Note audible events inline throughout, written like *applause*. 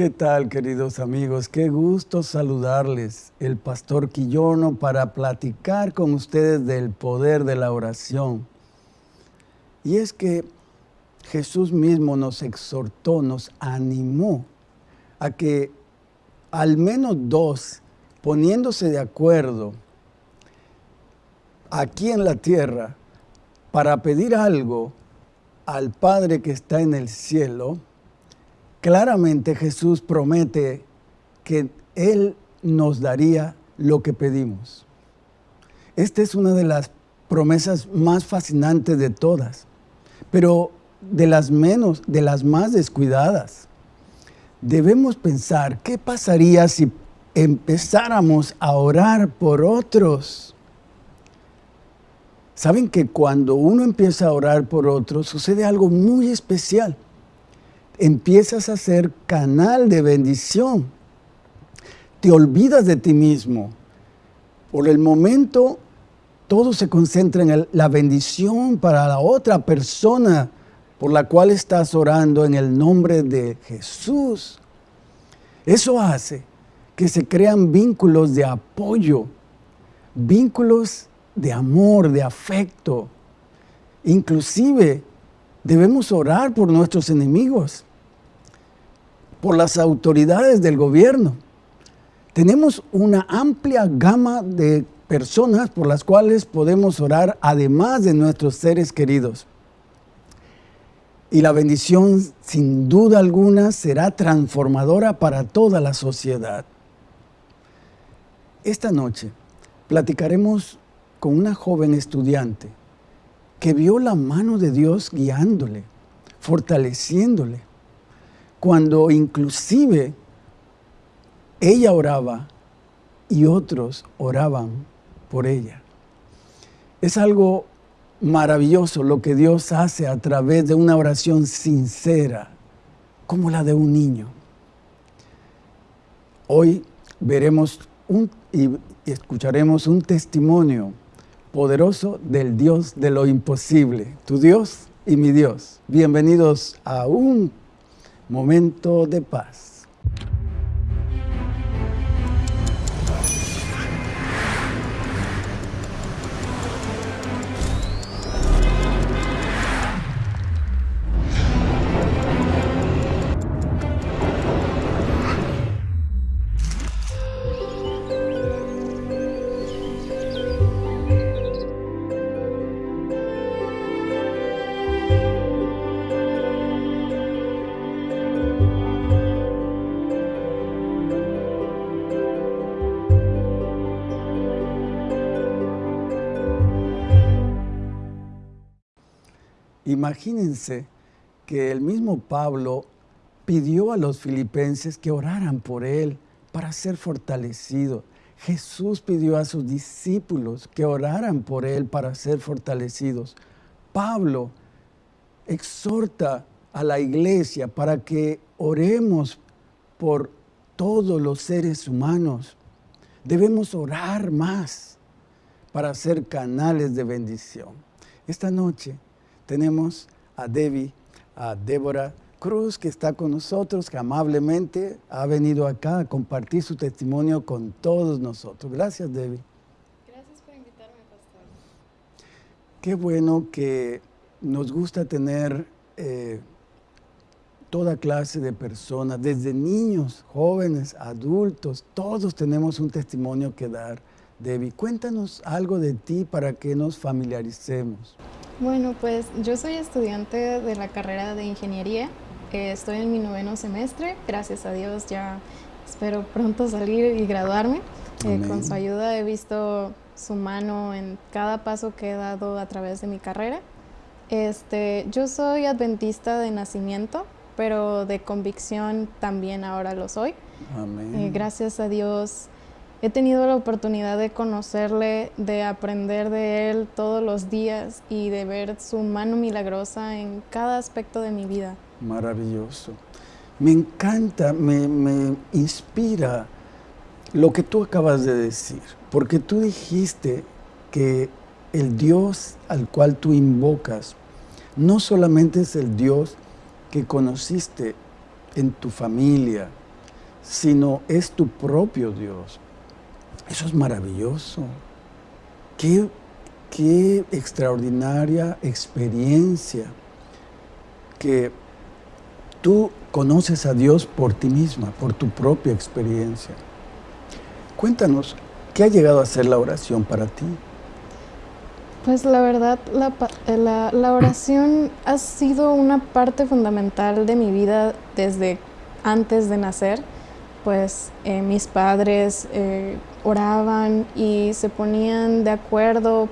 ¿Qué tal, queridos amigos? Qué gusto saludarles. El pastor Quillono para platicar con ustedes del poder de la oración. Y es que Jesús mismo nos exhortó, nos animó a que al menos dos, poniéndose de acuerdo aquí en la tierra para pedir algo al Padre que está en el cielo, claramente Jesús promete que Él nos daría lo que pedimos. Esta es una de las promesas más fascinantes de todas, pero de las menos, de las más descuidadas. Debemos pensar, ¿qué pasaría si empezáramos a orar por otros? Saben que cuando uno empieza a orar por otros, sucede algo muy especial empiezas a ser canal de bendición. Te olvidas de ti mismo. Por el momento, todo se concentra en la bendición para la otra persona por la cual estás orando en el nombre de Jesús. Eso hace que se crean vínculos de apoyo, vínculos de amor, de afecto. Inclusive debemos orar por nuestros enemigos por las autoridades del gobierno. Tenemos una amplia gama de personas por las cuales podemos orar, además de nuestros seres queridos. Y la bendición, sin duda alguna, será transformadora para toda la sociedad. Esta noche platicaremos con una joven estudiante que vio la mano de Dios guiándole, fortaleciéndole, cuando inclusive ella oraba y otros oraban por ella. Es algo maravilloso lo que Dios hace a través de una oración sincera, como la de un niño. Hoy veremos y escucharemos un testimonio poderoso del Dios de lo imposible, tu Dios y mi Dios. Bienvenidos a un momento de paz. Imagínense que el mismo Pablo pidió a los filipenses que oraran por él para ser fortalecido. Jesús pidió a sus discípulos que oraran por él para ser fortalecidos. Pablo exhorta a la iglesia para que oremos por todos los seres humanos. Debemos orar más para ser canales de bendición. Esta noche tenemos a Debbie, a Débora Cruz, que está con nosotros, que amablemente ha venido acá a compartir su testimonio con todos nosotros. Gracias, Debbie. Gracias por invitarme, pastor. Qué bueno que nos gusta tener eh, toda clase de personas, desde niños, jóvenes, adultos, todos tenemos un testimonio que dar. Debbie, cuéntanos algo de ti para que nos familiaricemos. Bueno, pues yo soy estudiante de la carrera de ingeniería. Eh, estoy en mi noveno semestre. Gracias a Dios ya espero pronto salir y graduarme. Eh, con su ayuda he visto su mano en cada paso que he dado a través de mi carrera. Este, yo soy adventista de nacimiento, pero de convicción también ahora lo soy. Amén. Eh, gracias a Dios He tenido la oportunidad de conocerle, de aprender de él todos los días y de ver su mano milagrosa en cada aspecto de mi vida. Maravilloso. Me encanta, me, inspira lo que tú acabas de decir, porque tú dijiste que el Dios al cual tú invocas no solamente es el Dios que conociste en tu familia, sino es tu propio Dios. Eso es maravilloso. Qué, qué extraordinaria experiencia que tú conoces a Dios por ti misma, por tu propia experiencia. Cuéntanos, ¿qué ha llegado a ser la oración para ti? Pues la verdad, la, la, oración ha sido una parte fundamental de mi vida desde antes de nacer. Pues eh, mis padres eh, oraban y se ponían de acuerdo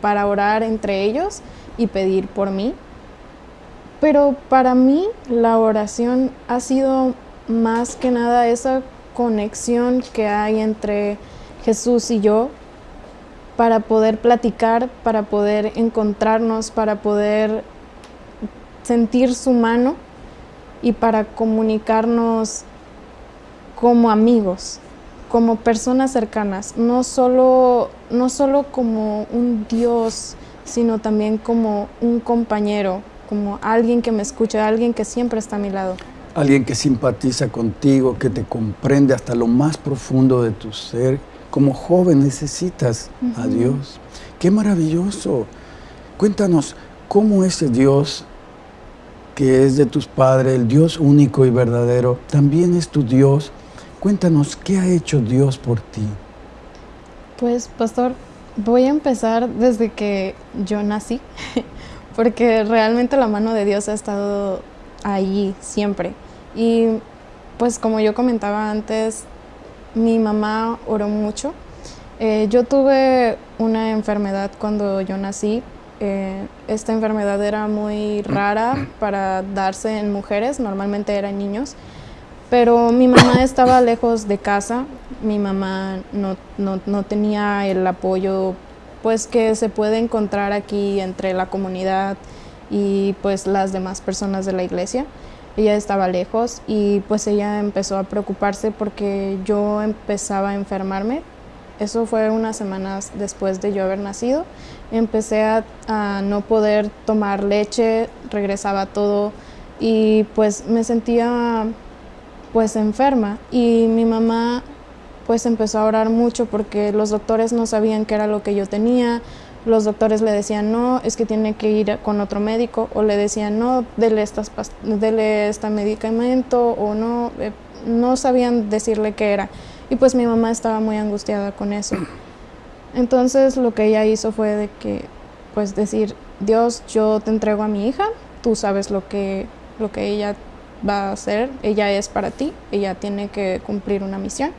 para orar entre ellos y pedir por mí. Pero para mí la oración ha sido más que nada esa conexión que hay entre Jesús y yo para poder platicar, para poder encontrarnos, para poder sentir su mano y para comunicarnos como amigos, como personas cercanas, no solo, no solo como un Dios, sino también como un compañero, como alguien que me escucha, alguien que siempre está a mi lado. Alguien que simpatiza contigo, que te comprende hasta lo más profundo de tu ser. Como joven necesitas a Dios. ¡Qué maravilloso! Cuéntanos, ¿cómo ese Dios que es de tus padres, el Dios único y verdadero, también es tu Dios? Cuéntanos, ¿qué ha hecho Dios por ti? Pues, pastor, voy a empezar desde que yo nací. *laughs* porque realmente la mano de Dios ha estado allí siempre. Y pues como yo comentaba antes, mi mamá oró mucho. Eh, yo tuve una enfermedad cuando yo nací. Eh, esta enfermedad era muy rara para darse en mujeres, normalmente eran niños. Pero mi mamá estaba lejos de casa, mi mamá no, no, no tenía el apoyo pues que se puede encontrar aquí entre la comunidad y pues las demás personas de la iglesia. Ella estaba lejos y pues ella empezó a preocuparse porque yo empezaba a enfermarme. Eso fue unas semanas después de yo haber nacido. Empecé a, no poder tomar leche, regresaba todo y pues me sentía pues enferma y mi mamá pues empezó a orar mucho porque los doctores no sabían qué era lo que yo tenía. Los doctores le decían, no, es que tiene que ir con otro médico, o le decían, no, dele, estas dele este medicamento, o no, eh, no sabían decirle qué era. Y pues mi mamá estaba muy angustiada con eso. Entonces lo que ella hizo fue de que, pues decir, Dios, yo te entrego a mi hija, tú sabes lo que, lo que ella va a hacer, ella es para ti, ella tiene que cumplir una misión.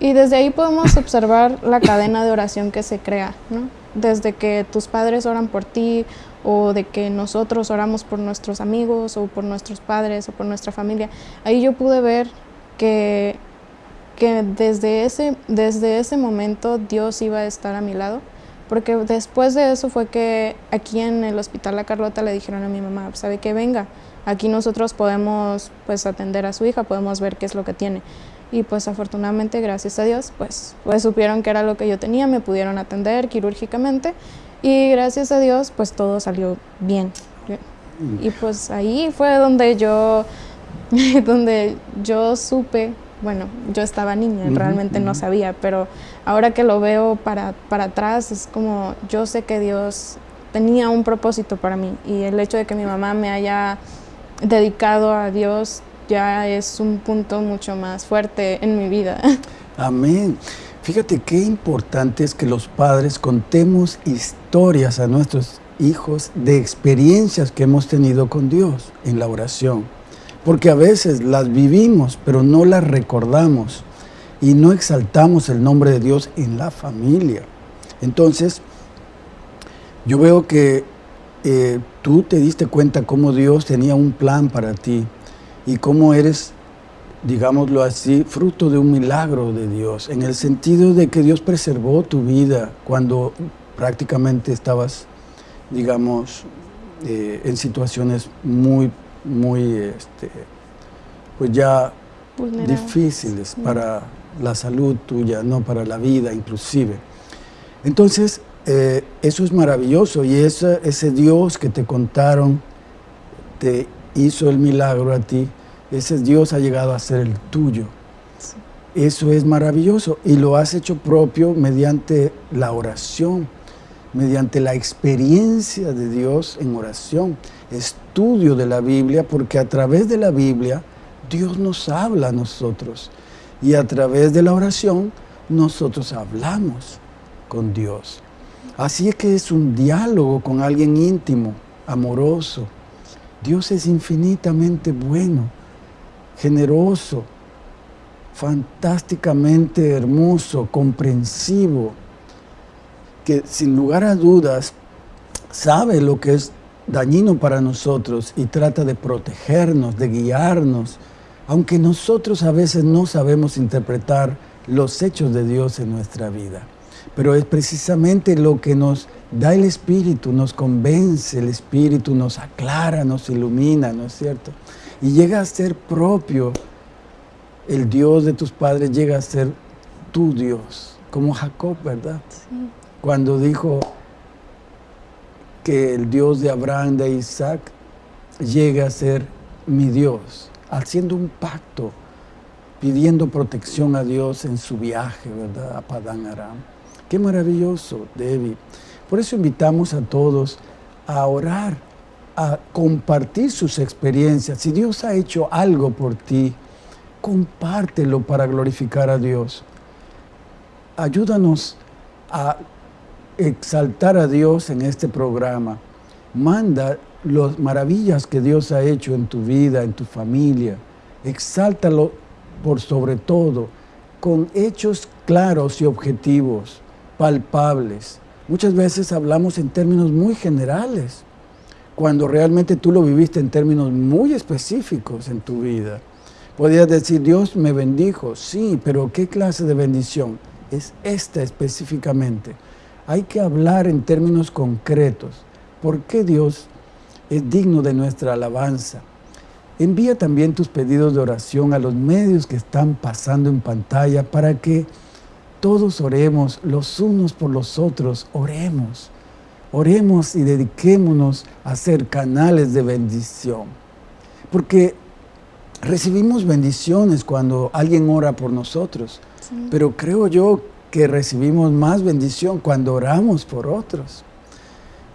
Y desde ahí podemos observar la cadena de oración que se crea, ¿no? Desde que tus padres oran por ti o de que nosotros oramos por nuestros amigos o por nuestros padres o por nuestra familia. Ahí yo pude ver que, que desde, ese, desde ese momento Dios iba a estar a mi lado. Porque después de eso fue que aquí en el hospital La Carlota le dijeron a mi mamá, ¿sabe que Venga, aquí nosotros podemos pues atender a su hija, podemos ver qué es lo que tiene y pues afortunadamente, gracias a Dios, pues, pues supieron que era lo que yo tenía, me pudieron atender quirúrgicamente y gracias a Dios pues todo salió bien. Y pues ahí fue donde yo, *laughs* donde yo supe, bueno, yo estaba niña, realmente no sabía, pero ahora que lo veo para, para atrás es como yo sé que Dios tenía un propósito para mí y el hecho de que mi mamá me haya dedicado a Dios ya es un punto mucho más fuerte en mi vida. *laughs* Amén. Fíjate qué importante es que los padres contemos historias a nuestros hijos de experiencias que hemos tenido con Dios en la oración. Porque a veces las vivimos, pero no las recordamos y no exaltamos el nombre de Dios en la familia. Entonces, yo veo que eh, tú te diste cuenta cómo Dios tenía un plan para ti y cómo eres, digámoslo así, fruto de un milagro de Dios, en el sentido de que Dios preservó tu vida cuando prácticamente estabas, digamos, eh, en situaciones muy, muy, este, pues ya difíciles para la salud tuya, no para la vida inclusive. Entonces, eh, eso es maravilloso y ese, ese Dios que te contaron te hizo el milagro a ti, ese Dios ha llegado a ser el tuyo. Eso es maravilloso y lo has hecho propio mediante la oración, mediante la experiencia de Dios en oración, estudio de la Biblia, porque a través de la Biblia Dios nos habla a nosotros y a través de la oración nosotros hablamos con Dios. Así es que es un diálogo con alguien íntimo, amoroso. Dios es infinitamente bueno, generoso, fantásticamente hermoso, comprensivo, que sin lugar a dudas sabe lo que es dañino para nosotros y trata de protegernos, de guiarnos, aunque nosotros a veces no sabemos interpretar los hechos de Dios en nuestra vida. Pero es precisamente lo que nos da el Espíritu, nos convence, el Espíritu nos aclara, nos ilumina, ¿no es cierto? Y llega a ser propio el Dios de tus padres llega a ser tu Dios, como Jacob, ¿verdad? Sí. Cuando dijo que el Dios de Abraham, de Isaac, llega a ser mi Dios, haciendo un pacto, pidiendo protección a Dios en su viaje, ¿verdad? A Padán Aram. Qué maravilloso, David. Por eso invitamos a todos a orar, a compartir sus experiencias. Si Dios ha hecho algo por ti, compártelo para glorificar a Dios. Ayúdanos a exaltar a Dios en este programa. Manda las maravillas que Dios ha hecho en tu vida, en tu familia. Exáltalo por sobre todo, con hechos claros y objetivos, palpables. Muchas veces hablamos en términos muy generales, cuando realmente tú lo viviste en términos muy específicos en tu vida. Podrías decir, Dios me bendijo, sí, pero ¿qué clase de bendición? Es esta específicamente. Hay que hablar en términos concretos. ¿Por qué Dios es digno de nuestra alabanza? Envía también tus pedidos de oración a los medios que están pasando en pantalla para que todos oremos los unos por los otros, oremos. Oremos y dediquémonos a ser canales de bendición. Porque recibimos bendiciones cuando alguien ora por nosotros, pero creo yo que recibimos más bendición cuando oramos por otros.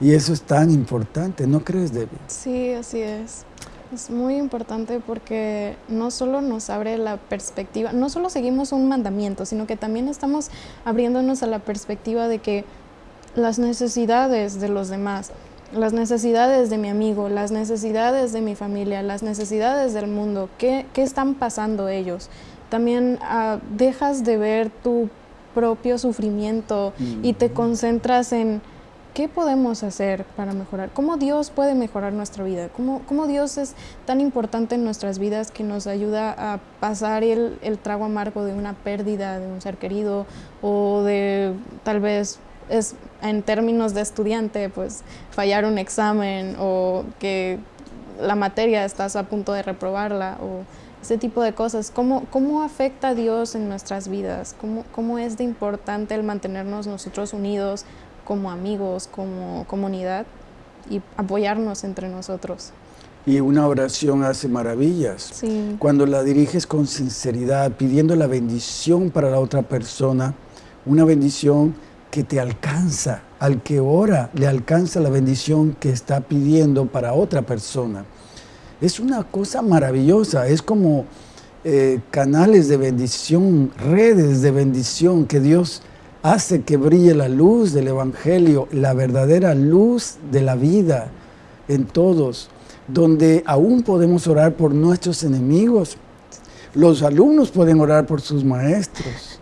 Y eso es tan importante, ¿no crees, Debbie? Sí, así es. Es muy importante porque no solo nos abre la perspectiva, no solo seguimos un mandamiento, sino que también estamos abriéndonos a la perspectiva de que las necesidades de los demás, las necesidades de mi amigo, las necesidades de mi familia, las necesidades del mundo, qué, están pasando ellos. También ah, dejas de ver tu propio sufrimiento y te concentras en qué podemos hacer para mejorar, cómo Dios puede mejorar nuestra vida, cómo, cómo Dios es tan importante en nuestras vidas que nos ayuda a pasar el, el trago amargo de una pérdida de un ser querido o de tal vez es en términos de estudiante, pues fallar un examen o que la materia estás a punto de reprobarla o ese tipo de cosas. ¿Cómo, cómo afecta a Dios en nuestras vidas? ¿Cómo, ¿Cómo es de importante el mantenernos nosotros unidos como amigos, como comunidad y apoyarnos entre nosotros? Y una oración hace maravillas. Sí. Cuando la diriges con sinceridad, pidiendo la bendición para la otra persona, una bendición que te alcanza, al que ora le alcanza la bendición que está pidiendo para otra persona. Es una cosa maravillosa, es como eh, canales de bendición, redes de bendición que Dios hace que brille la luz del Evangelio, la verdadera luz de la vida en todos, donde aún podemos orar por nuestros enemigos. Los alumnos pueden orar por sus maestros.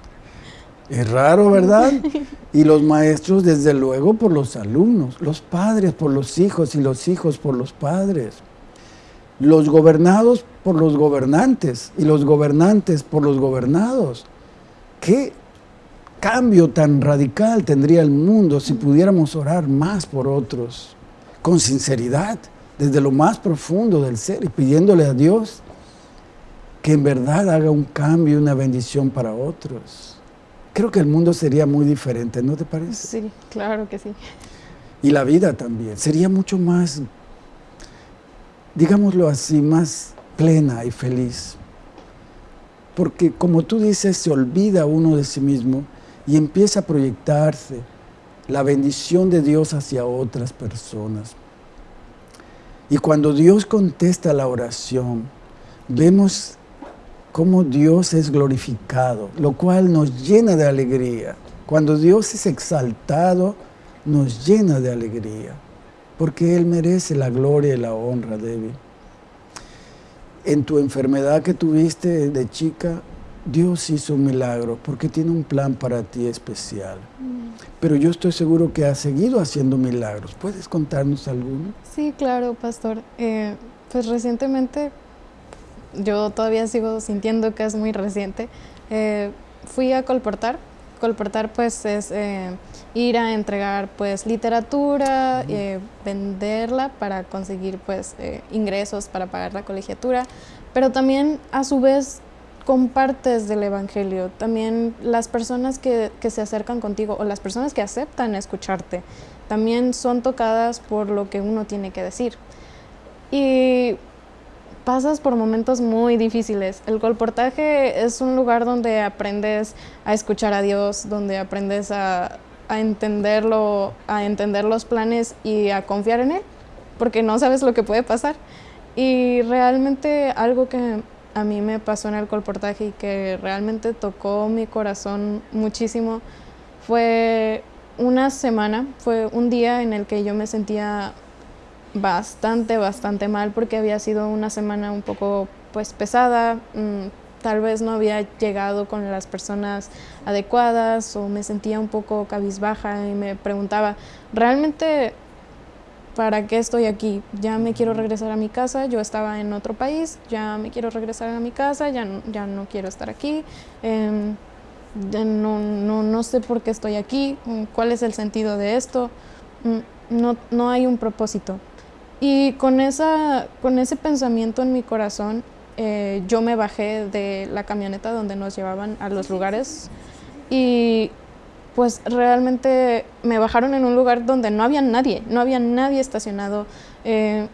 Es raro, ¿verdad? *laughs* Y los maestros, desde luego, por los alumnos, los padres por los hijos y los hijos por los padres, los gobernados por los gobernantes y los gobernantes por los gobernados. ¿Qué cambio tan radical tendría el mundo si pudiéramos orar más por otros, con sinceridad, desde lo más profundo del ser y pidiéndole a Dios que en verdad haga un cambio y una bendición para otros? creo que el mundo sería muy diferente, ¿no te parece? Sí, claro que sí. Y la vida también, sería mucho más, digámoslo así, más plena y feliz. Porque como tú dices, se olvida uno de sí mismo y empieza a proyectarse la bendición de Dios hacia otras personas. Y cuando Dios contesta la oración, vemos cómo Dios es glorificado, lo cual nos llena de alegría. Cuando Dios es exaltado, nos llena de alegría, porque Él merece la gloria y la honra, David. En tu enfermedad que tuviste de chica, Dios hizo un milagro, porque tiene un plan para ti especial. Mm. Pero yo estoy seguro que ha seguido haciendo milagros. ¿Puedes contarnos alguno? Sí, claro, pastor. Eh, pues recientemente, yo todavía sigo sintiendo que es muy reciente, eh, fui a colportar. Colportar pues es eh, ir a entregar pues literatura, eh, venderla para conseguir pues eh, ingresos para pagar la colegiatura, pero también a su vez compartes del Evangelio, también las personas que, que se acercan contigo o las personas que aceptan escucharte, también son tocadas por lo que uno tiene que decir. Y pasas por momentos muy difíciles. El colportaje es un lugar donde aprendes a escuchar a Dios, donde aprendes a, entenderlo, a entender los planes y a confiar en él, porque no sabes lo que puede pasar. Y realmente algo que a mí me pasó en el colportaje y que realmente tocó mi corazón muchísimo fue una semana, fue un día en el que yo me sentía bastante, bastante mal porque había sido una semana un poco pues pesada, mm, tal vez no había llegado con las personas adecuadas o me sentía un poco cabizbaja y me preguntaba, ¿realmente para qué estoy aquí? Ya me quiero regresar a mi casa, yo estaba en otro país, ya me quiero regresar a mi casa, ya no, ya no quiero estar aquí, em, no, no, no, sé por qué estoy aquí, cuál es el sentido de esto, mm, no, no hay un propósito. Y con, esa, con ese pensamiento en mi corazón, eh, yo me bajé de la camioneta donde nos llevaban a los lugares y pues realmente me bajaron en un lugar donde no había nadie, no había nadie estacionado. Eh,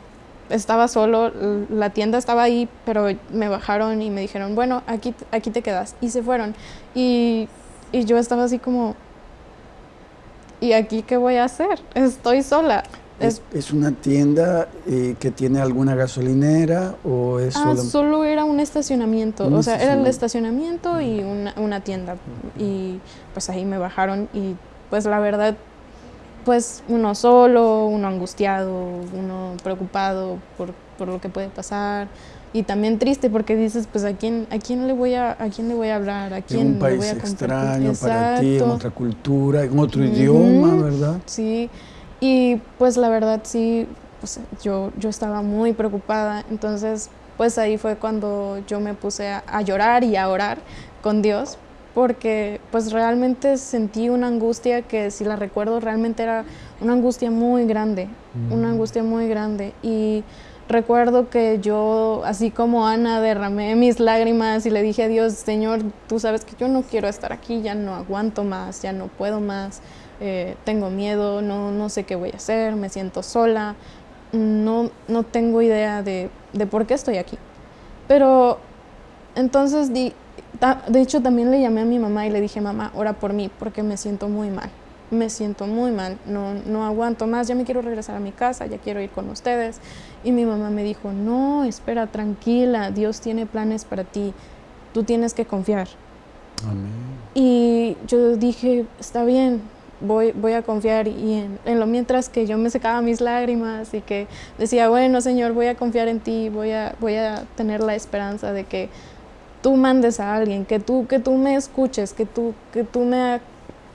estaba solo, la tienda estaba ahí, pero me bajaron y me dijeron, bueno, aquí, aquí te quedas. Y se fueron. Y, y yo estaba así como, ¿y aquí qué voy a hacer? Estoy sola. ¿Es, una tienda eh, que tiene alguna gasolinera o es ah, solo... era un estacionamiento, o sea, era el estacionamiento. y una, una, tienda. Y pues ahí me bajaron y pues la verdad, pues uno solo, uno angustiado, uno preocupado por, por lo que puede pasar. Y también triste porque dices pues a quién a quién le voy a a quién le voy a hablar a quién en un país voy a extraño para ti en otra cultura en otro idioma verdad sí y pues la verdad sí, pues, yo, yo estaba muy preocupada, entonces pues ahí fue cuando yo me puse a, llorar y a orar con Dios, porque pues realmente sentí una angustia que si la recuerdo realmente era una angustia muy grande, una angustia muy grande. Y recuerdo que yo, así como Ana, derramé mis lágrimas y le dije a Dios, Señor, tú sabes que yo no quiero estar aquí, ya no aguanto más, ya no puedo más. Eh, tengo miedo, no, no sé qué voy a hacer, me siento sola, no, no tengo idea de, de por qué estoy aquí. Pero entonces, de hecho, también le llamé a mi mamá y le dije, mamá, ora por mí, porque me siento muy mal. Me siento muy mal, no, no aguanto más, ya me quiero regresar a mi casa, ya quiero ir con ustedes. Y mi mamá me dijo, no, espera, tranquila, Dios tiene planes para ti, tú tienes que confiar. Amén. Y yo dije, está bien, voy, voy a confiar y en, lo mientras que yo me secaba mis lágrimas y que decía, bueno Señor, voy a confiar en ti, voy a, voy a tener la esperanza de que tú mandes a alguien, que tú, que tú me escuches, que tú, que tú me,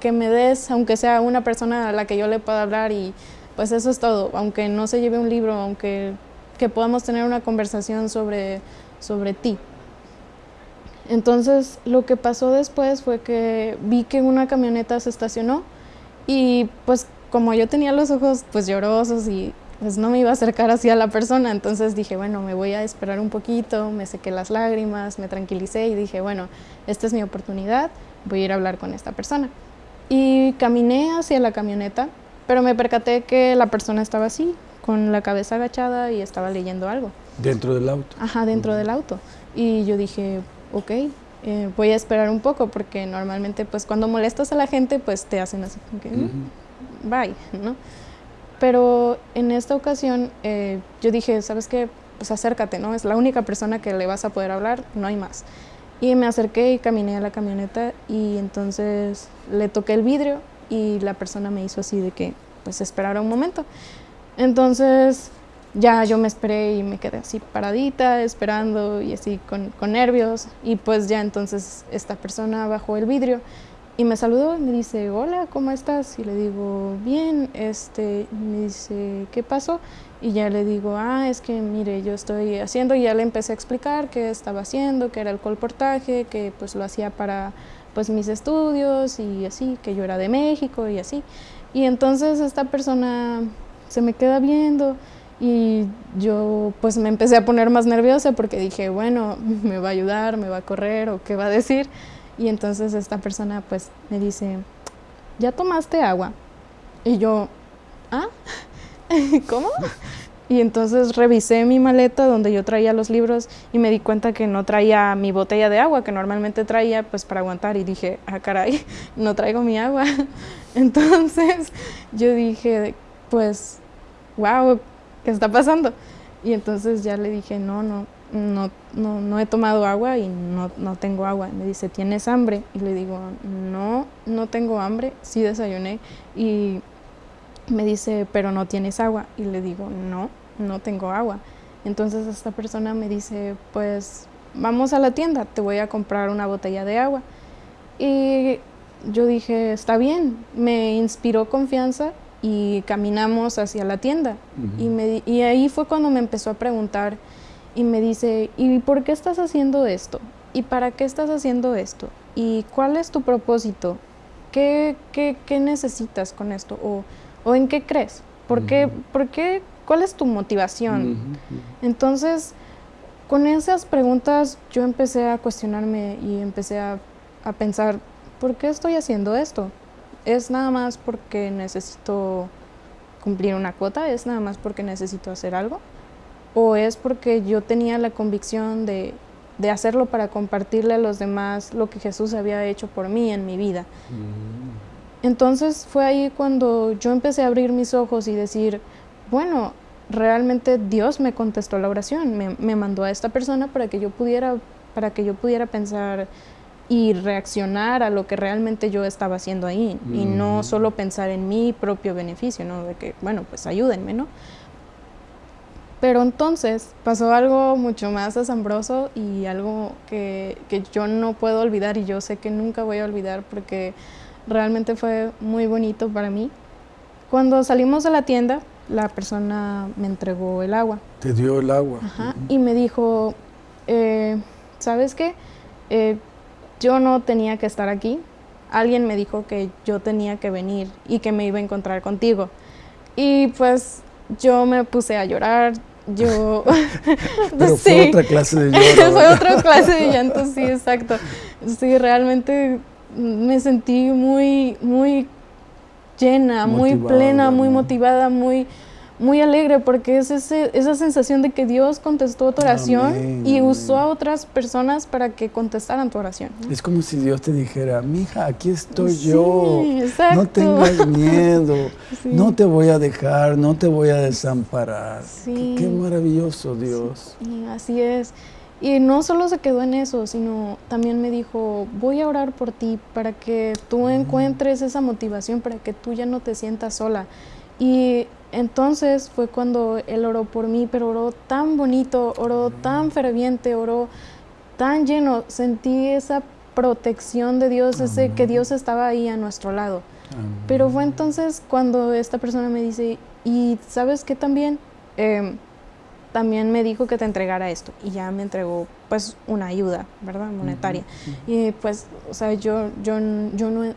que me des, aunque sea una persona a la que yo le pueda hablar y pues eso es todo, aunque no se lleve un libro, aunque que podamos tener una conversación sobre, sobre ti. Entonces lo que pasó después fue que vi que una camioneta se estacionó y pues como yo tenía los ojos pues llorosos y pues no me iba a acercar así a la persona, entonces dije, bueno, me voy a esperar un poquito, me sequé las lágrimas, me tranquilicé y dije, bueno, esta es mi oportunidad, voy a ir a hablar con esta persona. Y caminé hacia la camioneta, pero me percaté que la persona estaba así, con la cabeza agachada y estaba leyendo algo. ¿Dentro del auto? Ajá, dentro del auto. Y yo dije, ok, eh, voy a esperar un poco porque normalmente pues cuando molestas a la gente pues te hacen así como que mm, bye, ¿no? Pero en esta ocasión eh, yo dije, ¿sabes qué? Pues acércate, ¿no? Es la única persona que le vas a poder hablar, no hay más. Y me acerqué y caminé a la camioneta y entonces le toqué el vidrio y la persona me hizo así de que pues esperara un momento. Entonces ya yo me esperé y me quedé así paradita, esperando y así con, con, nervios. Y pues ya entonces esta persona bajó el vidrio y me saludó y me dice, hola, ¿cómo estás? Y le digo, bien, este, me dice, ¿qué pasó? Y ya le digo, ah, es que mire, yo estoy haciendo, y ya le empecé a explicar qué estaba haciendo, que era el colportaje, que pues lo hacía para pues mis estudios y así, que yo era de México y así. Y entonces esta persona se me queda viendo y yo pues me empecé a poner más nerviosa porque dije, bueno, *laughs* me va a ayudar, me va a correr o qué va a decir. Y entonces esta persona pues me dice, ¿ya tomaste agua? Y yo, ¿ah? *laughs* ¿Cómo? Y entonces revisé mi maleta donde yo traía los libros y me di cuenta que no traía mi botella de agua que normalmente traía pues para aguantar y dije, ah caray, *laughs* no traigo mi agua. Entonces yo dije, pues, wow, ¿qué está pasando? Y entonces ya le dije, no, no, no, no, no he tomado agua y no, no tengo agua. Me dice, ¿tienes hambre? Y le digo, no, no tengo hambre, sí desayuné. Y me dice, pero no tienes agua. Y le digo, no, no tengo agua. Entonces esta persona me dice, pues vamos a la tienda, te voy a comprar una botella de agua. Y yo dije, está bien, me inspiró confianza y caminamos hacia la tienda. y, me, y ahí fue cuando me empezó a preguntar y me dice, ¿y por qué estás haciendo esto? ¿Y para qué estás haciendo esto? ¿Y cuál es tu propósito? ¿Qué, qué, qué necesitas con esto? ¿O, ¿O, en qué crees? ¿Por, qué, ¿Por qué? ¿Cuál es tu motivación? Entonces, con esas preguntas yo empecé a cuestionarme y empecé a, a pensar, ¿por qué estoy haciendo esto? ¿Es nada más porque necesito cumplir una cuota? ¿Es nada más porque necesito hacer algo? ¿O es porque yo tenía la convicción de, de hacerlo para compartirle a los demás lo que Jesús había hecho por mí en mi vida? Mm. Entonces fue ahí cuando yo empecé a abrir mis ojos y decir, bueno, realmente Dios me contestó la oración, me, me mandó a esta persona para que yo pudiera, para que yo pudiera pensar y reaccionar a lo que realmente yo estaba haciendo ahí y no solo pensar en mi propio beneficio, ¿no? De que, bueno, pues ayúdenme, ¿no? Pero entonces pasó algo mucho más asombroso y algo que, que, yo no puedo olvidar y yo sé que nunca voy a olvidar porque realmente fue muy bonito para mí. Cuando salimos de la tienda, la persona me entregó el agua. Te dio el agua. Ajá, y me dijo, eh, ¿sabes qué? Eh, yo no tenía que estar aquí. Alguien me dijo que yo tenía que venir y que me iba a encontrar contigo. Y pues yo me puse a llorar. Yo. *laughs* *laughs* Pero fue otra clase de llanto. *laughs* fue otra clase de llanto, sí, exacto. Sí, realmente me sentí muy, muy llena, muy plena, muy motivada, muy muy alegre porque es ese, esa sensación de que Dios contestó tu oración y usó a otras personas para que contestaran tu oración. Es como si Dios te dijera, mija, aquí estoy yo, no tengas miedo, *laughs* no te voy a dejar, no te voy a desamparar. Qué, maravilloso Dios. así es. Y no solo se quedó en eso, sino también me dijo, voy a orar por ti para que tú mm. encuentres esa motivación, para que tú ya no te sientas sola. Y entonces fue cuando él oró por mí, pero oró tan bonito, oró tan ferviente, oró tan lleno. Sentí esa protección de Dios, ese que Dios estaba ahí a nuestro lado. Pero fue entonces cuando esta persona me dice, y sabes qué también, em, también me dijo que te entregara esto y ya me entregó pues una ayuda, ¿verdad? Monetaria. Y pues, o sea, yo, yo, yo no,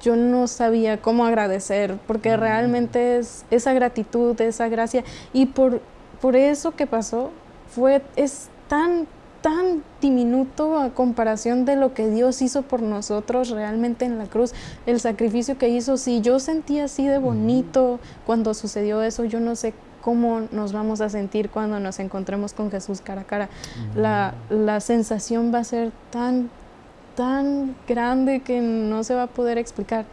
yo no sabía cómo agradecer, porque mm. realmente es esa gratitud, esa gracia, y por, por eso que pasó, fue, es tan, tan diminuto a comparación de lo que Dios hizo por nosotros realmente en la cruz, el sacrificio que hizo, si yo sentí así de bonito cuando sucedió eso, yo no sé cómo nos vamos a sentir cuando nos encontremos con Jesús cara a cara. La, la sensación va a ser tan tan grande que no se va a poder explicar.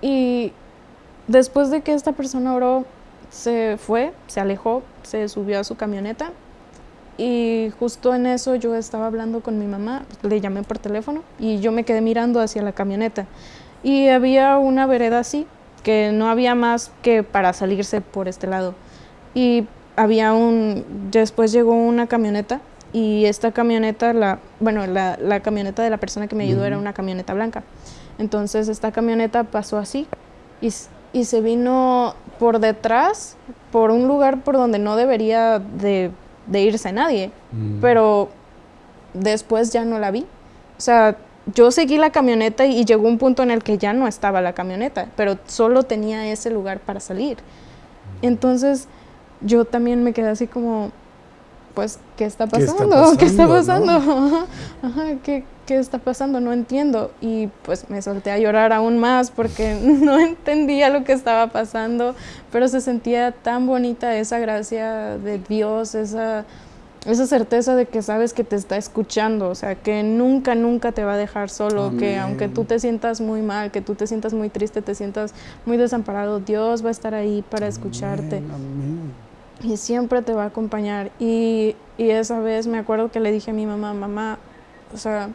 Y después de que esta persona oró, se fue, se alejó, se subió a su camioneta y justo en eso yo estaba hablando con mi mamá, le llamé por teléfono y yo me quedé mirando hacia la camioneta. Y había una vereda así, que no había más que para salirse por este lado. Y había un, después llegó una camioneta y esta camioneta, la, bueno, la, la camioneta de la persona que me ayudó era una camioneta blanca. Entonces esta camioneta pasó así y, y se vino por detrás, por un lugar por donde no debería de de irse nadie, mm. pero después ya no la vi. O sea, yo seguí la camioneta y llegó un punto en el que ya no estaba la camioneta, pero solo tenía ese lugar para salir. Mm. Entonces yo también me quedé así como, pues, ¿qué está pasando? ¿Qué está pasando? *laughs* *laughs* ¿qué, ¿qué está pasando? No entiendo. Y pues me solté a llorar aún más porque *laughs* no entendía lo que estaba pasando, pero se sentía tan bonita esa gracia de Dios, esa, esa certeza de que sabes que te está escuchando, o sea, que nunca, nunca te va a dejar solo, que aunque tú te sientas muy mal, que tú te sientas muy triste, te sientas muy desamparado, Dios va a estar ahí para escucharte. Y siempre te va a acompañar. Y, y esa vez me acuerdo que le dije a mi mamá, mamá, o sea,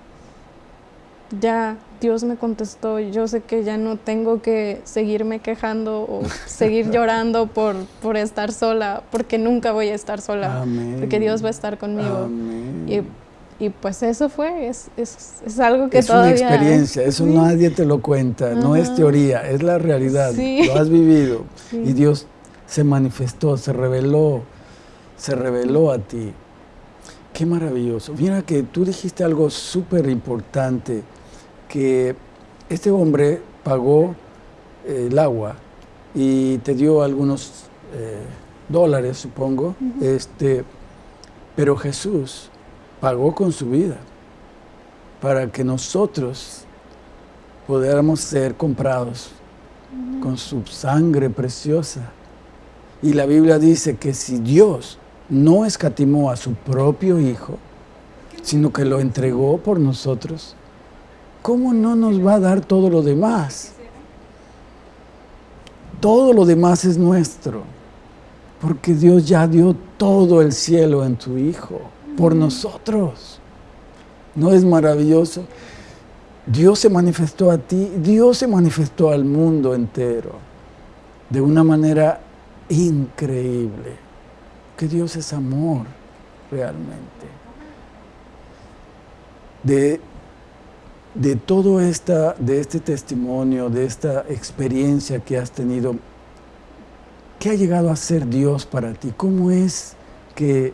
ya Dios me contestó, yo sé que ya no tengo que seguirme quejando o *laughs* seguir llorando por, por estar sola, porque nunca voy a estar sola, porque Dios va a estar conmigo. Y, y, pues eso fue, es, es, es algo que todavía... Es una experiencia, eso nadie te lo cuenta, no es teoría, es la realidad, lo has vivido. *laughs* Y Dios se manifestó, se reveló, se reveló a ti. Qué maravilloso. Mira que tú dijiste algo súper importante que este hombre pagó eh, el agua y te dio algunos eh, dólares, supongo, este, pero Jesús pagó con su vida para que nosotros pudiéramos ser comprados con su sangre preciosa. Y la Biblia dice que si Dios no escatimó a su propio Hijo, sino que lo entregó por nosotros, ¿cómo no nos va a dar todo lo demás? Todo lo demás es nuestro, porque Dios ya dio todo el cielo en tu Hijo, por nosotros. ¿No es maravilloso? Dios se manifestó a ti, Dios se manifestó al mundo entero de una manera increíble, que Dios es amor realmente. De de todo esta, de este testimonio, de esta experiencia que has tenido, ¿qué ha llegado a ser Dios para ti? ¿Cómo es que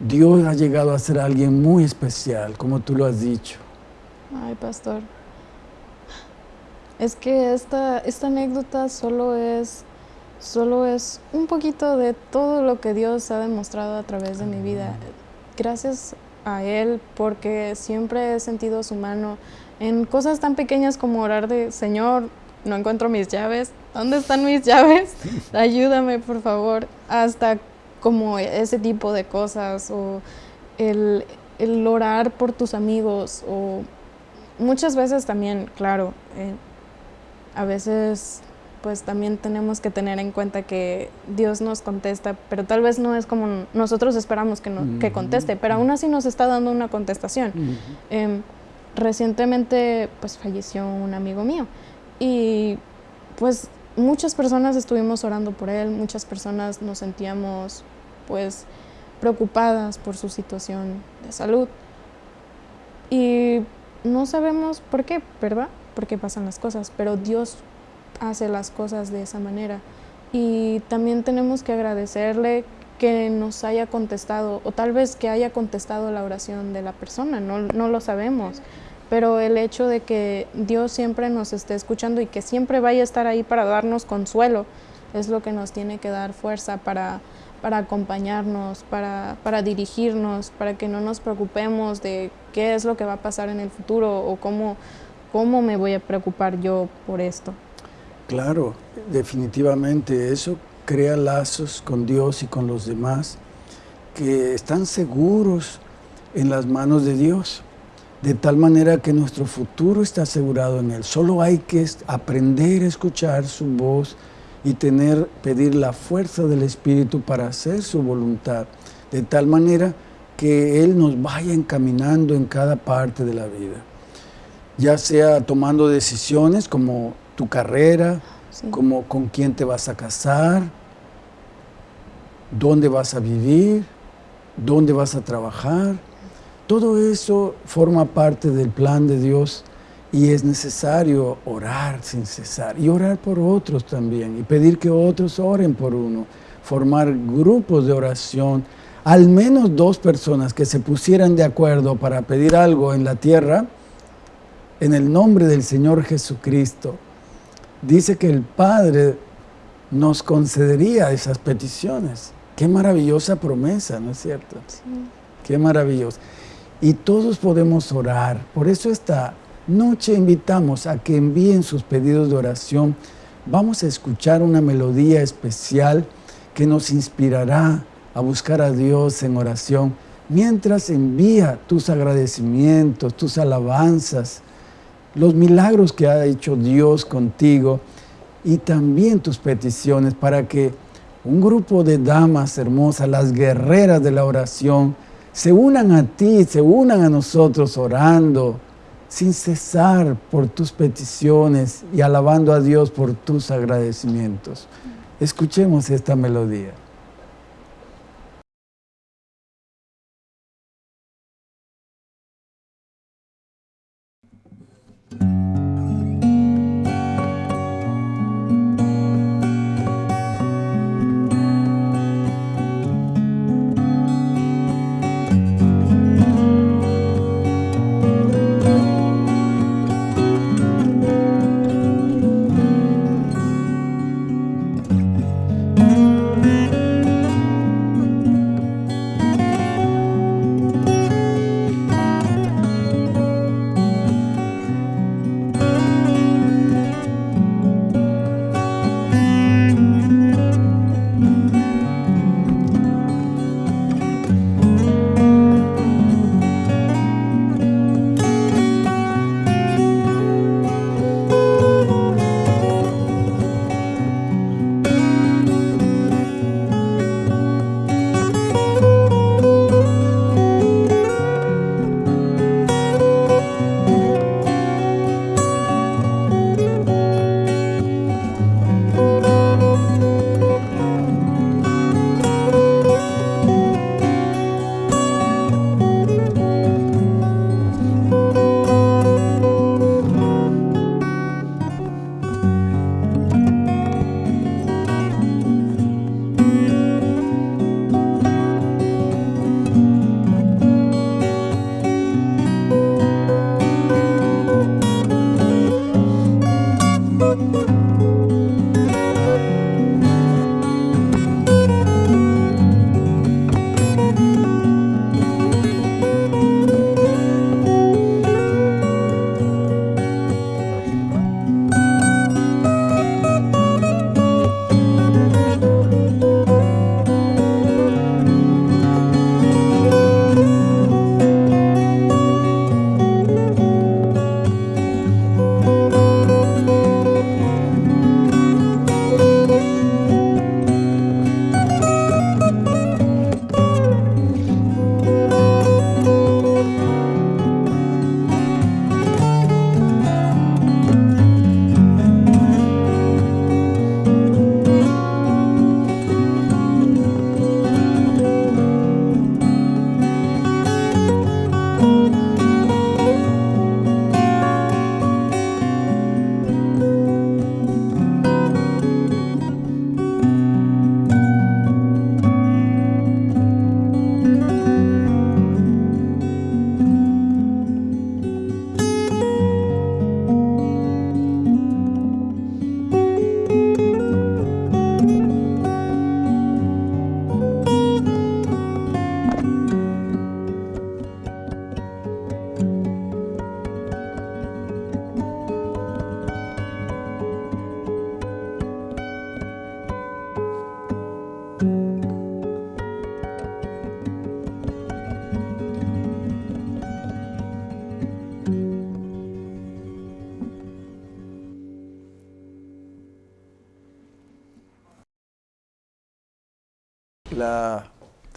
Dios ha llegado a ser alguien muy especial, como tú lo has dicho? Ay, pastor. Es que esta, esta anécdota solo es, solo es un poquito de todo lo que Dios ha demostrado a través de mi vida. Gracias a Él porque siempre he sentido su mano en cosas tan pequeñas como orar de, Señor, no encuentro mis llaves, ¿dónde están mis llaves? *laughs* Ayúdame, por favor, hasta como ese tipo de cosas o el, el orar por tus amigos o muchas veces también, claro, eh, a veces pues también tenemos que tener en cuenta que Dios nos contesta, pero tal vez no es como nosotros esperamos que, que conteste, pero aún así nos está dando una contestación. Em, recientemente pues falleció un amigo mío y pues muchas personas estuvimos orando por él, muchas personas nos sentíamos pues preocupadas por su situación de salud y no sabemos por qué, ¿verdad? Por qué pasan las cosas, pero Dios hace las cosas de esa manera. Y también tenemos que agradecerle que nos haya contestado, o tal vez que haya contestado la oración de la persona, no, no lo sabemos. Pero el hecho de que Dios siempre nos esté escuchando y que siempre vaya a estar ahí para darnos consuelo, es lo que nos tiene que dar fuerza para, para acompañarnos, para, para, dirigirnos, para que no nos preocupemos de qué es lo que va a pasar en el futuro o cómo, cómo me voy a preocupar yo por esto. Claro, definitivamente eso crea lazos con Dios y con los demás que están seguros en las manos de Dios. de tal manera que nuestro futuro está asegurado en Él. Solo hay que aprender a escuchar su voz y tener, pedir la fuerza del Espíritu para hacer su voluntad, de tal manera que Él nos vaya encaminando en cada parte de la vida, ya sea tomando decisiones como tu carrera, como con quién te vas a casar, dónde vas a vivir, dónde vas a trabajar. Todo eso forma parte del plan de Dios y es necesario orar sin cesar y orar por otros también y pedir que otros oren por uno, formar grupos de oración, al menos dos personas que se pusieran de acuerdo para pedir algo en la tierra, en el nombre del Señor Jesucristo, dice que el Padre nos concedería esas peticiones. Qué maravillosa promesa, ¿no es cierto? Sí. Qué maravilloso. Y todos podemos orar. Por eso esta noche invitamos a que envíen sus pedidos de oración. Vamos a escuchar una melodía especial que nos inspirará a buscar a Dios en oración mientras envía tus agradecimientos, tus alabanzas, los milagros que ha hecho Dios contigo y también tus peticiones para que un grupo de damas hermosas, las guerreras de la oración, se unan a ti, se unan a nosotros orando sin cesar por tus peticiones y alabando a Dios por tus agradecimientos. Escuchemos esta melodía.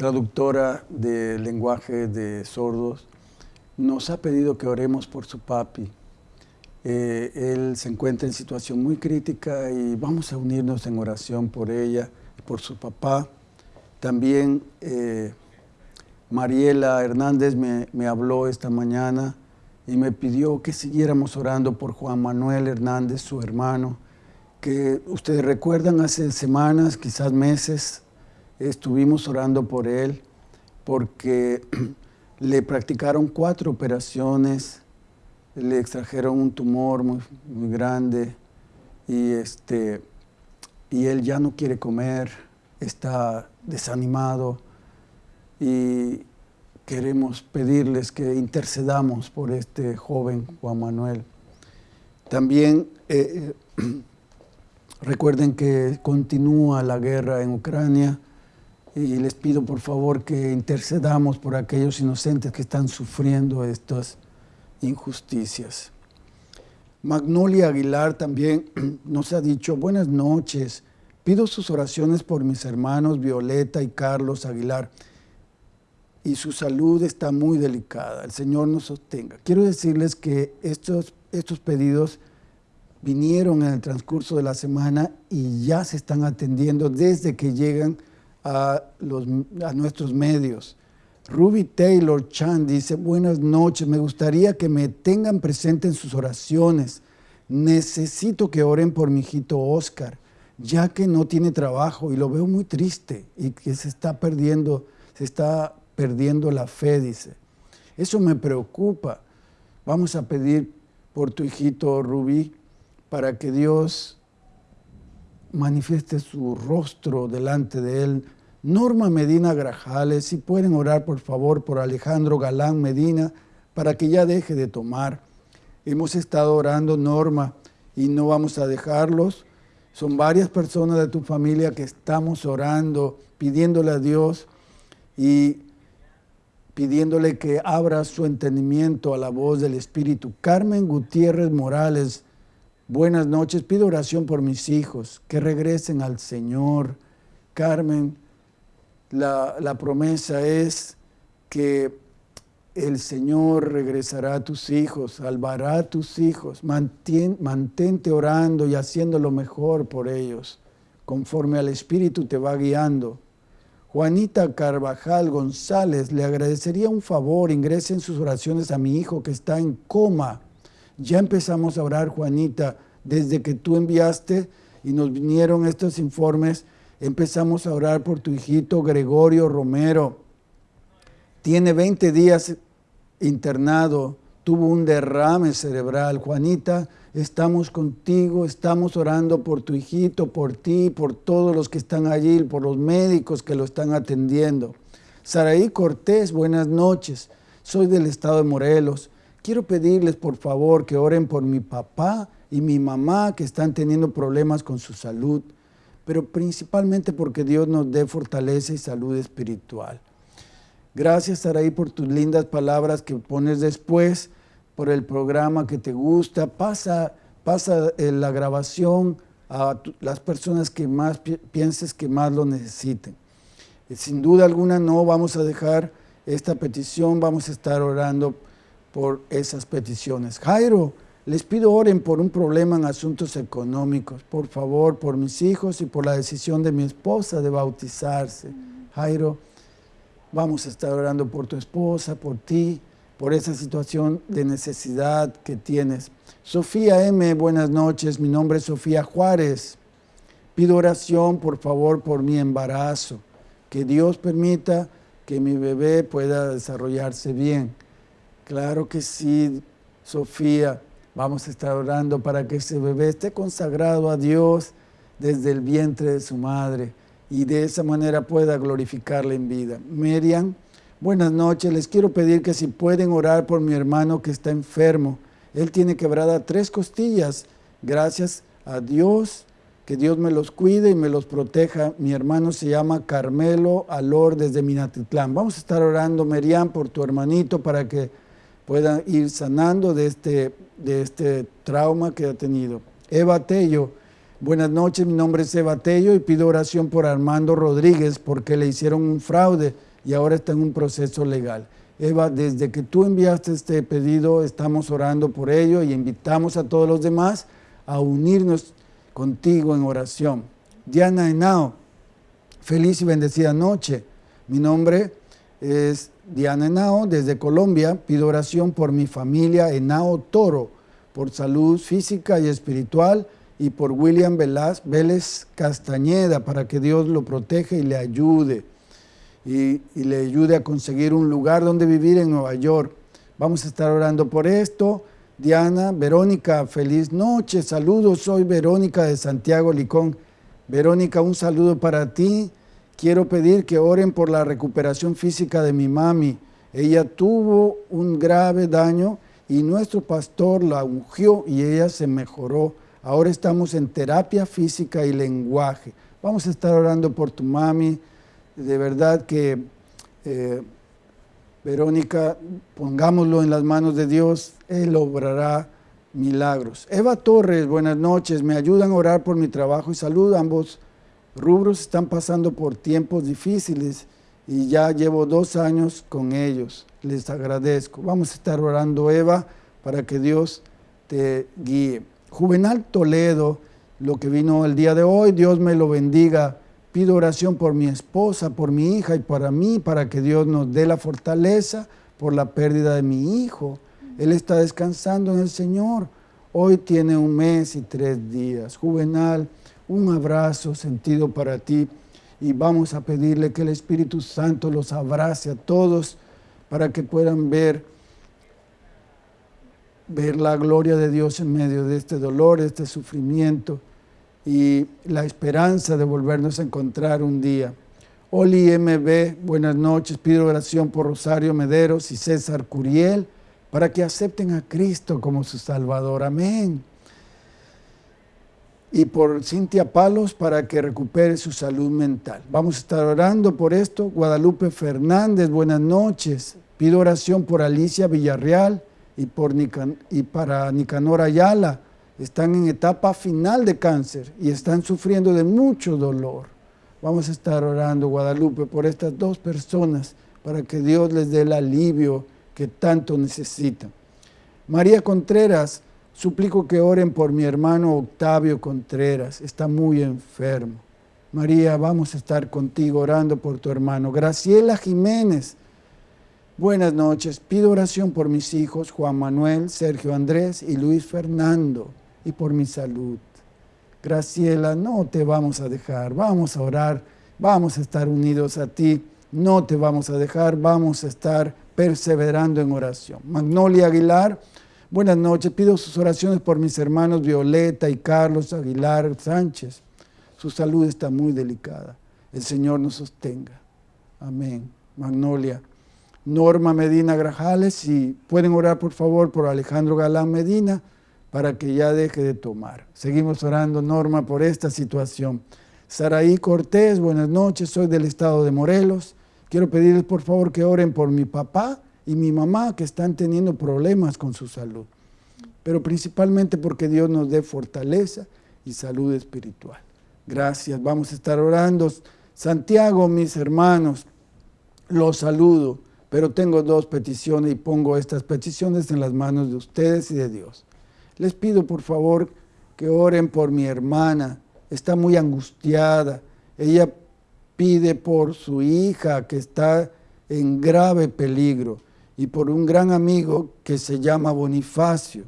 Traductora de lenguaje de sordos, nos ha pedido que oremos por su papi. Eh, él se encuentra en situación muy crítica y vamos a unirnos en oración por ella por su papá. También eh, Mariela Hernández me, me habló esta mañana y me pidió que siguiéramos orando por Juan Manuel Hernández, su hermano, que ustedes recuerdan hace semanas, quizás meses, estuvimos orando por él porque *clears throat* le practicaron cuatro operaciones, le extrajeron un tumor muy, muy grande y, este, y él ya no quiere comer, está desanimado y queremos pedirles que intercedamos por este joven Juan Manuel. También eh, *clears throat* recuerden que continúa la guerra en Ucrania y les pido por favor que intercedamos por aquellos inocentes que están sufriendo estas injusticias. Magnolia Aguilar también *clears throat* nos ha dicho, buenas noches, pido sus oraciones por mis hermanos Violeta y Carlos Aguilar y su salud está muy delicada. El Señor nos sostenga. Quiero decirles que estos, estos pedidos vinieron en el transcurso de la semana y ya se están atendiendo desde que llegan a, nuestros medios. Ruby Taylor Chan dice, buenas noches, me gustaría que me tengan presente en sus oraciones. Necesito que oren por mi hijito Oscar, ya que no tiene trabajo y lo veo muy triste y que se está perdiendo, se está perdiendo la fe, dice. Eso me preocupa. Vamos a pedir por tu hijito Rubí para que Dios manifieste su rostro delante de él. Norma Medina Grajales, si pueden orar por favor por Alejandro Galán Medina para que ya deje de tomar. Hemos estado orando, Norma, y no vamos a dejarlos. Son varias personas de tu familia que estamos orando, pidiéndole a Dios y pidiéndole que abra su entendimiento a la voz del Espíritu. Carmen Gutiérrez Morales, buenas noches, pido oración por mis hijos, que regresen al Señor. Carmen, la, promesa es que el Señor regresará a tus hijos, salvará a tus hijos. mantente orando y haciendo lo mejor por ellos, conforme al Espíritu te va guiando. Juanita Carvajal González, le agradecería un favor, ingresen sus oraciones a mi hijo que está en coma. Ya empezamos a orar, Juanita, desde que tú enviaste y nos vinieron estos informes, empezamos a orar por tu hijito Gregorio Romero. Tiene 20 días internado, tuvo un derrame cerebral. Juanita, estamos contigo, estamos orando por tu hijito, por ti, por todos los que están allí, por los médicos que lo están atendiendo. Saraí Cortés, buenas noches. Soy del estado de Morelos. Quiero pedirles por favor que oren por mi papá y mi mamá que están teniendo problemas con su salud, pero principalmente porque Dios nos dé fortaleza y salud espiritual. Gracias, Saraí, por tus lindas palabras que pones después por el programa que te gusta, pasa, pasa eh, la grabación a las personas que más pienses que más lo necesiten. Eh, sin duda alguna no vamos a dejar esta petición, vamos a estar orando por esas peticiones. Jairo, les pido oren por un problema en asuntos económicos, por favor, por mis hijos y por la decisión de mi esposa de bautizarse. Jairo, vamos a estar orando por tu esposa, por ti, por esa situación de necesidad que tienes. Sofía M., buenas noches, mi nombre es Sofía Juárez. Pido oración, por favor, por mi embarazo, que Dios permita que mi bebé pueda desarrollarse bien. Claro que sí, Sofía, vamos a estar orando para que ese bebé esté consagrado a Dios desde el vientre de su madre y de esa manera pueda glorificarle en vida. Miriam, Buenas noches, les quiero pedir que si pueden orar por mi hermano que está enfermo. Él tiene quebrada tres costillas. Gracias a Dios, que Dios me los cuide y me los proteja. Mi hermano se llama Carmelo Alor desde Minatitlán. Vamos a estar orando, Merian, por tu hermanito para que pueda ir sanando de este, de este trauma que ha tenido. Eva Tello, Buenas noches, mi nombre es Eva Tello y pido oración por Armando Rodríguez porque le hicieron un fraude y ahora está en un proceso legal. Eva, desde que tú enviaste este pedido, estamos orando por ello y invitamos a todos los demás a unirnos contigo en oración. Diana Henao, feliz y bendecida noche. Mi nombre es Diana Henao, desde Colombia. Pido oración por mi familia Henao Toro, por salud física y espiritual, y por William Vélez Castañeda, para que Dios lo proteja y le ayude y, le ayude a conseguir un lugar donde vivir en Nueva York. Vamos a estar orando por esto. Diana, Verónica, feliz noche, saludos, soy Verónica de Santiago Licón. Verónica, un saludo para ti. Quiero pedir que oren por la recuperación física de mi mami. Ella tuvo un grave daño y nuestro pastor la ungió y ella se mejoró. Ahora estamos en terapia física y lenguaje. Vamos a estar orando por tu mami, de verdad que, eh, Verónica, pongámoslo en las manos de Dios, Él obrará milagros. Eva Torres, buenas noches, me ayudan a orar por mi trabajo y salud. Ambos rubros están pasando por tiempos difíciles y ya llevo dos años con ellos. Les agradezco. Vamos a estar orando, Eva, para que Dios te guíe. Juvenal Toledo, lo que vino el día de hoy, Dios me lo bendiga Pido oración por mi esposa, por mi hija y para mí, para que Dios nos dé la fortaleza por la pérdida de mi hijo. Él está descansando en el Señor. Hoy tiene un mes y tres días. Juvenal, un abrazo sentido para ti y vamos a pedirle que el Espíritu Santo los abrace a todos para que puedan ver, ver la gloria de Dios en medio de este dolor, este sufrimiento y la esperanza de volvernos a encontrar un día. Oli MB, buenas noches. Pido oración por Rosario Mederos y César Curiel para que acepten a Cristo como su Salvador. Amén. Y por Cintia Palos para que recupere su salud mental. Vamos a estar orando por esto. Guadalupe Fernández, buenas noches. Pido oración por Alicia Villarreal y, por y para Nicanor Ayala están en etapa final de cáncer y están sufriendo de mucho dolor. Vamos a estar orando, Guadalupe, por estas dos personas para que Dios les dé el alivio que tanto necesitan. María Contreras, suplico que oren por mi hermano Octavio Contreras, está muy enfermo. María, vamos a estar contigo orando por tu hermano. Graciela Jiménez, buenas noches. Pido oración por mis hijos Juan Manuel, Sergio Andrés y Luis Fernando y por mi salud. Graciela, no te vamos a dejar, vamos a orar, vamos a estar unidos a ti, no te vamos a dejar, vamos a estar perseverando en oración. Magnolia Aguilar, buenas noches, pido sus oraciones por mis hermanos Violeta y Carlos Aguilar Sánchez. Su salud está muy delicada. El Señor nos sostenga. Amén. Magnolia. Norma Medina Grajales, si pueden orar por favor por Alejandro Galán Medina, para que ya deje de tomar. Seguimos orando, Norma, por esta situación. Saraí Cortés, buenas noches, soy del estado de Morelos. Quiero pedirles por favor que oren por mi papá y mi mamá que están teniendo problemas con su salud, pero principalmente porque Dios nos dé fortaleza y salud espiritual. Gracias, vamos a estar orando. Santiago, mis hermanos, los saludo, pero tengo dos peticiones y pongo estas peticiones en las manos de ustedes y de Dios. Les pido por favor que oren por mi hermana, está muy angustiada. Ella pide por su hija que está en grave peligro y por un gran amigo que se llama Bonifacio.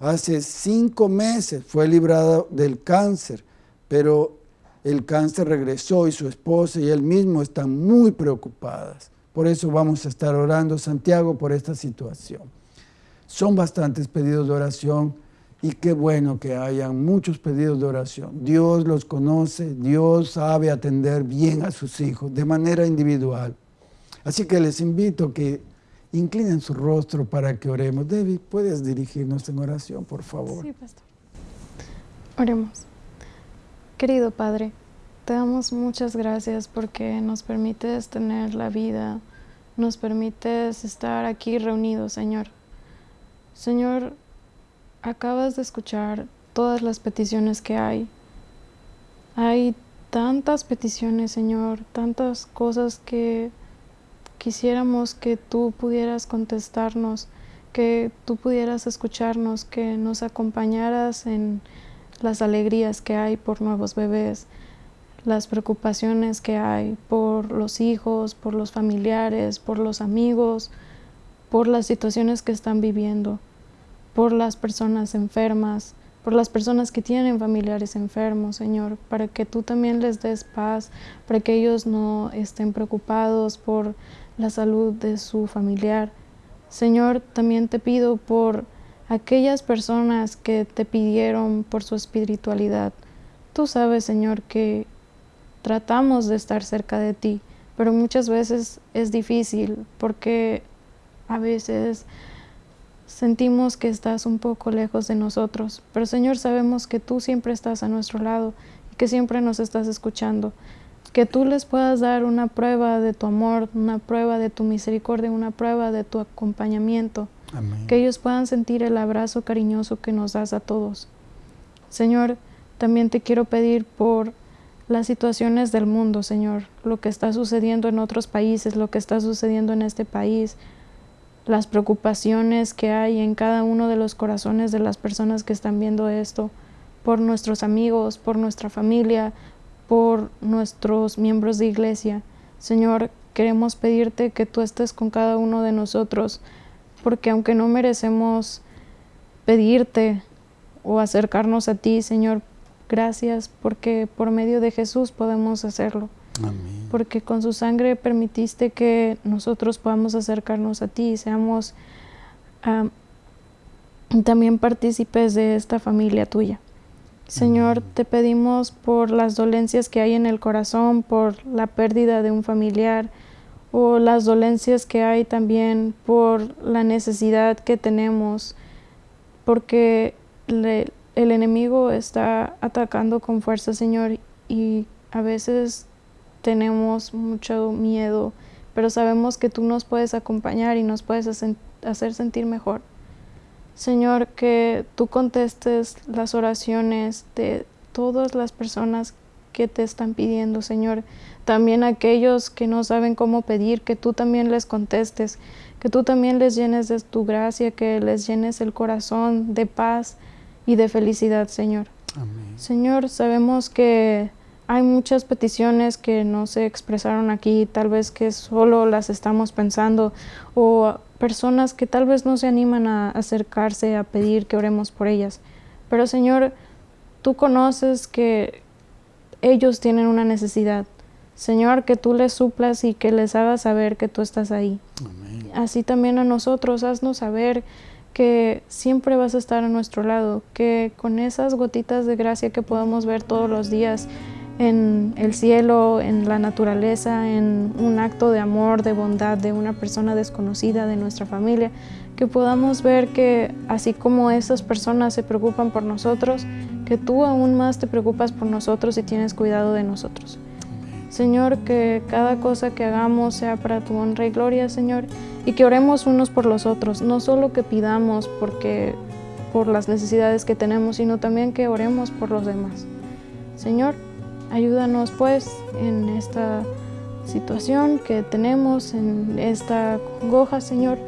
Hace cinco meses fue librado del cáncer, pero el cáncer regresó y su esposa y él mismo están muy preocupadas. Por eso vamos a estar orando, Santiago, por esta situación. Son bastantes pedidos de oración y qué bueno que hayan muchos pedidos de oración. Dios los conoce, Dios sabe atender bien a sus hijos de manera individual. Así que les invito que inclinen su rostro para que oremos. David, ¿puedes dirigirnos en oración, por favor? Sí, pastor. Oremos. Querido Padre, te damos muchas gracias porque nos permites tener la vida, nos permites estar aquí reunidos, Señor. Señor, acabas de escuchar todas las peticiones que hay Hay tantas peticiones, Señor, tantas cosas que quisiéramos que tú pudieras contestarnos, que tú pudieras escucharnos, que nos acompañaras en las alegrías que hay por nuevos bebés, las preocupaciones que hay por los hijos, por los familiares, por los amigos, por las situaciones que están viviendo, por las personas enfermas, por las personas que tienen familiares enfermos, Señor, para que tú también les des paz, para que ellos no estén preocupados por la salud de su familiar. Señor, también te pido por aquellas personas que te pidieron por su espiritualidad. Tú sabes, Señor, que tratamos de estar cerca de ti, pero muchas veces es difícil porque a veces sentimos que estás un poco lejos de nosotros. Pero Señor, sabemos que tú siempre estás a nuestro lado y que siempre nos estás escuchando que tú les puedas dar una prueba de tu amor, una prueba de tu misericordia, una prueba de tu acompañamiento. Que ellos puedan sentir el abrazo cariñoso que nos das a todos. Señor, también te quiero pedir por las situaciones del mundo, Señor, lo que está sucediendo en otros países, lo que está sucediendo en este país, las preocupaciones que hay en cada uno de los corazones de las personas que están viendo esto, por nuestros amigos, por nuestra familia, por nuestros miembros de iglesia. Señor, queremos pedirte que tú estés con cada uno de nosotros, porque aunque no merecemos pedirte o acercarnos a ti, Señor, gracias porque por medio de Jesús podemos hacerlo. Amén. Porque con su sangre permitiste que nosotros podamos acercarnos a ti y seamos también partícipes de esta familia tuya. Señor, te pedimos por las dolencias que hay en el corazón, por la pérdida de un familiar o las dolencias que hay también por la necesidad que tenemos, porque el enemigo está atacando con fuerza, Señor, y a veces tenemos mucho miedo, pero sabemos que tú nos puedes acompañar y nos puedes hacer sentir mejor. Señor, que tú contestes las oraciones de todas las personas que te están pidiendo, Señor. También aquellos que no saben cómo pedir, que tú también les contestes, que tú también les llenes de tu gracia, que les llenes el corazón de paz y de felicidad, Señor. Amén. Señor, sabemos que hay muchas peticiones que no se expresaron aquí, tal vez que solo las estamos pensando o personas que tal vez no se animan a acercarse a pedir que oremos por ellas. Pero Señor, tú conoces que ellos tienen una necesidad. Señor, que tú les suplas y que les hagas saber que tú estás ahí. Así también a nosotros, haznos saber que siempre vas a estar a nuestro lado, que con esas gotitas de gracia que podemos ver todos los días, en el cielo, en la naturaleza, en un acto de amor, de bondad de una persona desconocida de nuestra familia, que podamos ver que así como esas personas se preocupan por nosotros, que tú aún más te preocupas por nosotros y tienes cuidado de nosotros. Señor, que cada cosa que hagamos sea para tu honra y gloria, Señor, y que oremos unos por los otros, no solo que pidamos porque por las necesidades que tenemos, sino también que oremos por los demás. Señor, Ayúdanos pues en esta situación que tenemos, en esta congoja, Señor,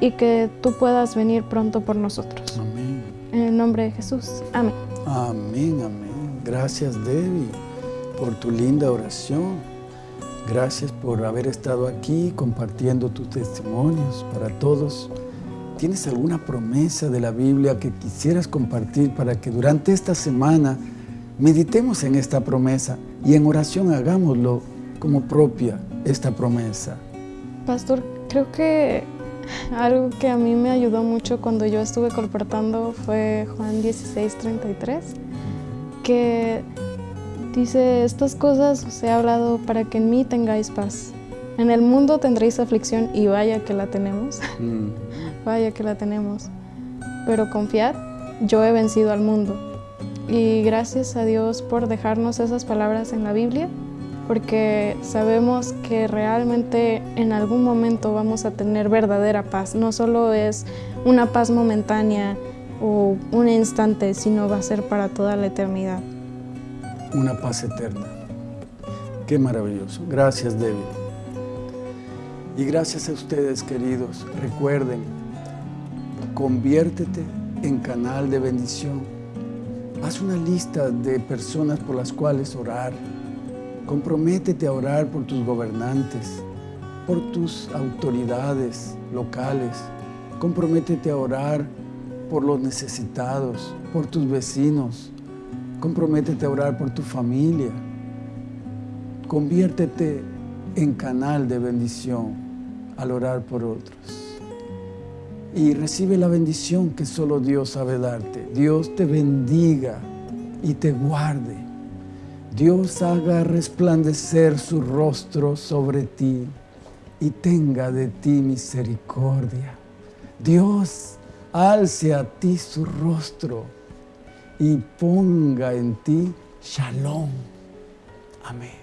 y que tú puedas venir pronto por nosotros. Amén. En el nombre de Jesús. Amén. Amén, amén. Gracias, Debbie, por tu linda oración. Gracias por haber estado aquí compartiendo tus testimonios para todos. ¿Tienes alguna promesa de la Biblia que quisieras compartir para que durante esta semana Meditemos en esta promesa y en oración hagámoslo como propia esta promesa. Pastor, creo que algo que a mí me ayudó mucho cuando yo estuve colportando fue Juan 16, 33, que dice, estas cosas os he hablado para que en mí tengáis paz. En el mundo tendréis aflicción y vaya que la tenemos, mm. *laughs* vaya que la tenemos. Pero confiad, yo he vencido al mundo. Y gracias a Dios por dejarnos esas palabras en la Biblia, porque sabemos que realmente en algún momento vamos a tener verdadera paz. No solo es una paz momentánea o un instante, sino va a ser para toda la eternidad. una paz eterna. Qué maravilloso. Gracias, David. Y gracias a ustedes, queridos. Recuerden, conviértete en canal de bendición. Haz una lista de personas por las cuales orar. Comprométete a orar por tus gobernantes, por tus autoridades locales. Comprométete a orar por los necesitados, por tus vecinos. Comprométete a orar por tu familia. Conviértete en canal de bendición al orar por otros y recibe la bendición que solo Dios sabe darte. Dios te bendiga y te guarde. Dios haga resplandecer su rostro sobre ti y tenga de ti misericordia. Dios alce a ti su rostro y ponga en ti shalom. Amén.